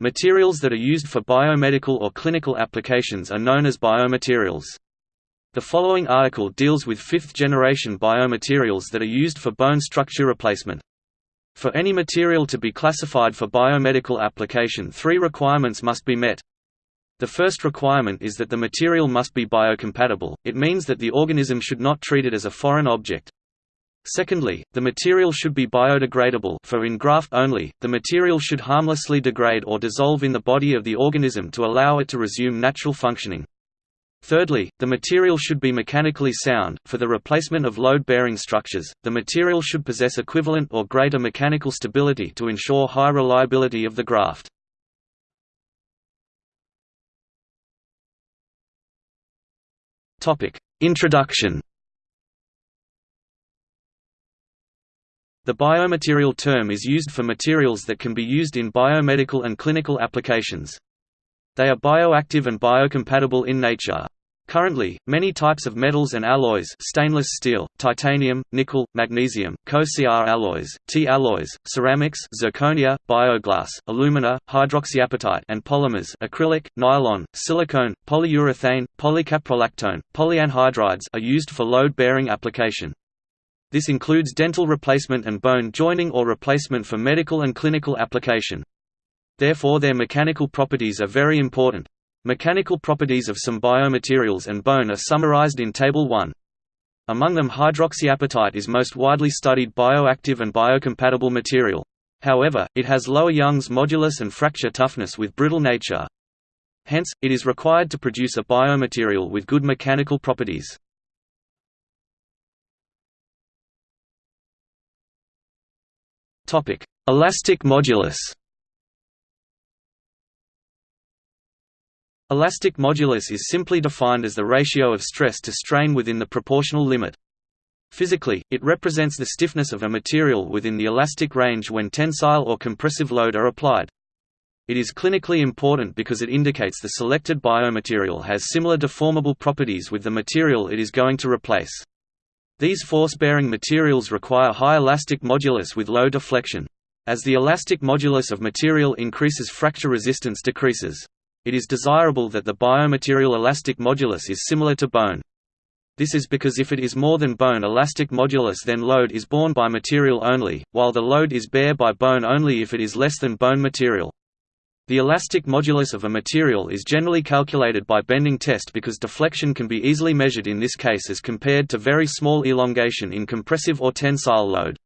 Materials that are used for biomedical or clinical applications are known as biomaterials. The following article deals with fifth-generation biomaterials that are used for bone structure replacement. For any material to be classified for biomedical application three requirements must be met. The first requirement is that the material must be biocompatible, it means that the organism should not treat it as a foreign object. Secondly, the material should be biodegradable for in graft only, the material should harmlessly degrade or dissolve in the body of the organism to allow it to resume natural functioning. Thirdly, the material should be mechanically sound. For the replacement of load-bearing structures, the material should possess equivalent or greater mechanical stability to ensure high reliability of the graft. Introduction The biomaterial term is used for materials that can be used in biomedical and clinical applications. They are bioactive and biocompatible in nature. Currently, many types of metals and alloys stainless steel, titanium, nickel, magnesium, Co-Cr alloys, T-alloys, ceramics zirconia, bioglass, alumina, hydroxyapatite and polymers acrylic, nylon, silicone, polyurethane, polycaprolactone, polyanhydrides are used for load-bearing application. This includes dental replacement and bone joining or replacement for medical and clinical application. Therefore their mechanical properties are very important. Mechanical properties of some biomaterials and bone are summarized in Table 1. Among them hydroxyapatite is most widely studied bioactive and biocompatible material. However, it has lower Young's modulus and fracture toughness with brittle nature. Hence, it is required to produce a biomaterial with good mechanical properties. Topic: Elastic modulus. Elastic modulus is simply defined as the ratio of stress to strain within the proportional limit. Physically, it represents the stiffness of a material within the elastic range when tensile or compressive load are applied. It is clinically important because it indicates the selected biomaterial has similar deformable properties with the material it is going to replace. These force-bearing materials require high elastic modulus with low deflection. As the elastic modulus of material increases fracture resistance decreases. It is desirable that the biomaterial elastic modulus is similar to bone. This is because if it is more than bone elastic modulus then load is borne by material only, while the load is bear by bone only if it is less than bone material. The elastic modulus of a material is generally calculated by bending test because deflection can be easily measured in this case as compared to very small elongation in compressive or tensile load.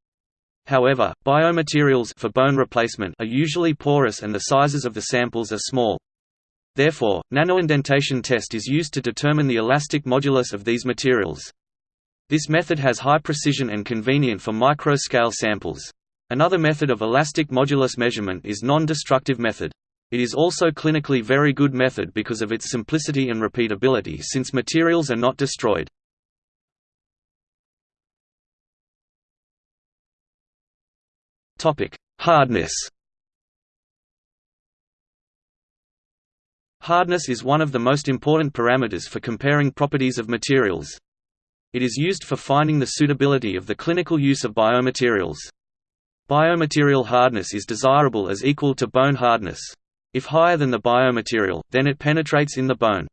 However, biomaterials for bone replacement are usually porous and the sizes of the samples are small. Therefore, nanoindentation test is used to determine the elastic modulus of these materials. This method has high precision and convenient for micro-scale samples. Another method of elastic modulus measurement is non-destructive method. It is also clinically very good method because of its simplicity and repeatability since materials are not destroyed. Hardness Hardness is one of the most important parameters for comparing properties of materials. It is used for finding the suitability of the clinical use of biomaterials. Biomaterial hardness is desirable as equal to bone hardness. If higher than the biomaterial, then it penetrates in the bone.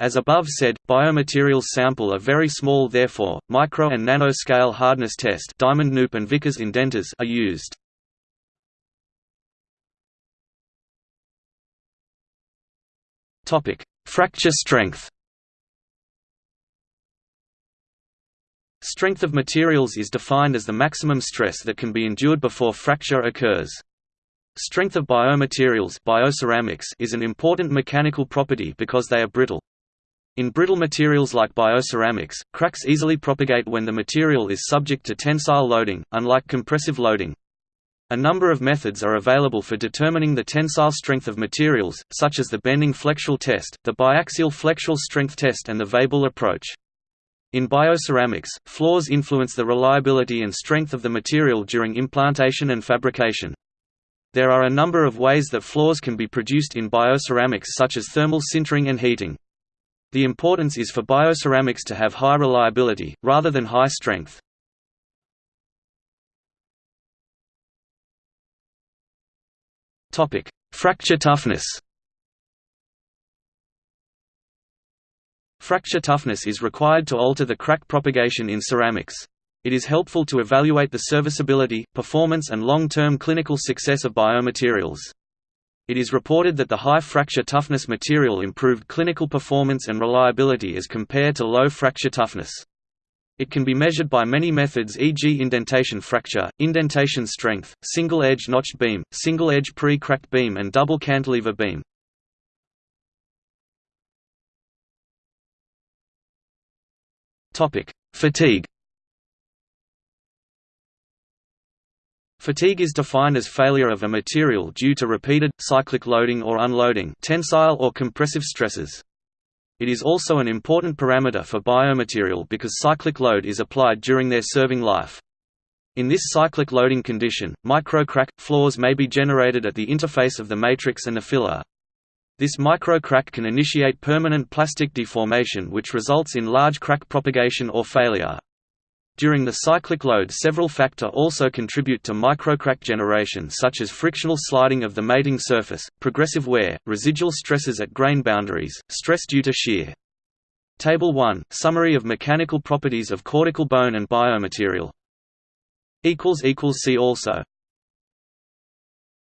As above said, biomaterials sample are very small therefore, micro and nano-scale hardness test Diamond Knoop and Vickers indenters are used. Fracture strength Strength of materials is defined as the maximum stress that can be endured before fracture occurs. Strength of biomaterials bioceramics is an important mechanical property because they are brittle. In brittle materials like bioceramics, cracks easily propagate when the material is subject to tensile loading, unlike compressive loading. A number of methods are available for determining the tensile strength of materials, such as the bending flexural test, the biaxial flexural strength test and the Weibull approach. In bioceramics, flaws influence the reliability and strength of the material during implantation and fabrication. There are a number of ways that flaws can be produced in bioceramics such as thermal sintering and heating. The importance is for bioceramics to have high reliability, rather than high strength. Fracture toughness Fracture toughness is required to alter the crack propagation in ceramics. It is helpful to evaluate the serviceability, performance and long-term clinical success of biomaterials. It is reported that the high fracture toughness material improved clinical performance and reliability as compared to low fracture toughness. It can be measured by many methods e.g. indentation fracture, indentation strength, single-edge notched beam, single-edge pre-cracked beam and double cantilever beam. Fatigue Fatigue is defined as failure of a material due to repeated, cyclic loading or unloading tensile or compressive stresses. It is also an important parameter for biomaterial because cyclic load is applied during their serving life. In this cyclic loading condition, microcrack, flaws may be generated at the interface of the matrix and the filler. This microcrack can initiate permanent plastic deformation which results in large crack propagation or failure. During the cyclic load several factor also contribute to microcrack generation such as frictional sliding of the mating surface, progressive wear, residual stresses at grain boundaries, stress due to shear. Table 1 – Summary of mechanical properties of cortical bone and biomaterial See also